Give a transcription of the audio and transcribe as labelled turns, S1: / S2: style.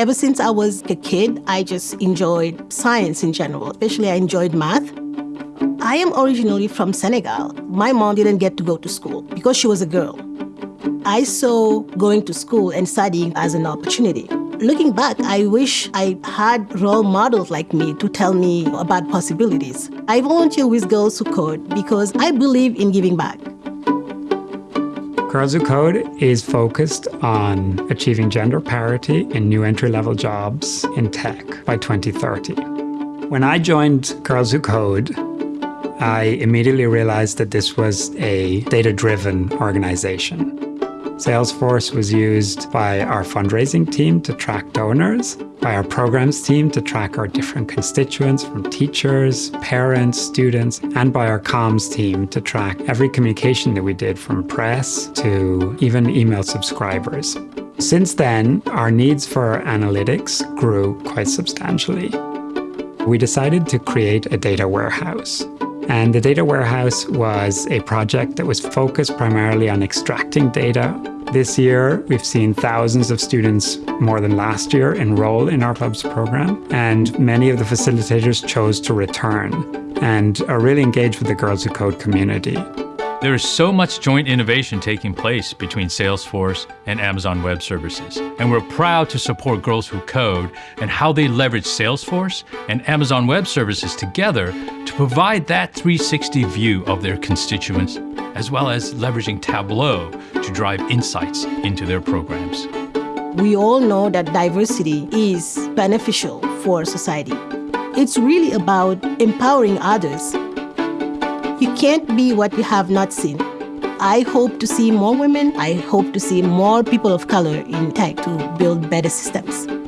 S1: Ever since I was a kid, I just enjoyed science in general, especially I enjoyed math. I am originally from Senegal. My mom didn't get to go to school because she was a girl. I saw going to school and studying as an opportunity. Looking back, I wish I had role models like me to tell me about possibilities. I volunteer with Girls Who Code because I believe in giving back.
S2: Girls Who Code is focused on achieving gender parity in new entry-level jobs in tech by 2030. When I joined Girls Who Code, I immediately realized that this was a data-driven organization. Salesforce was used by our fundraising team to track donors, by our programs team to track our different constituents from teachers, parents, students, and by our comms team to track every communication that we did from press to even email subscribers. Since then, our needs for analytics grew quite substantially. We decided to create a data warehouse. And the data warehouse was a project that was focused primarily on extracting data. This year, we've seen thousands of students more than last year enroll in our Clubs program, and many of the facilitators chose to return and are really engaged with the Girls Who Code community.
S3: There is so much joint innovation taking place between Salesforce and Amazon Web Services, and we're proud to support Girls Who Code and how they leverage Salesforce and Amazon Web Services together to provide that 360 view of their constituents, as well as leveraging Tableau to drive insights into their programs.
S1: We all know that diversity is beneficial for society. It's really about empowering others you can't be what you have not seen. I hope to see more women. I hope to see more people of color in tech to build better systems.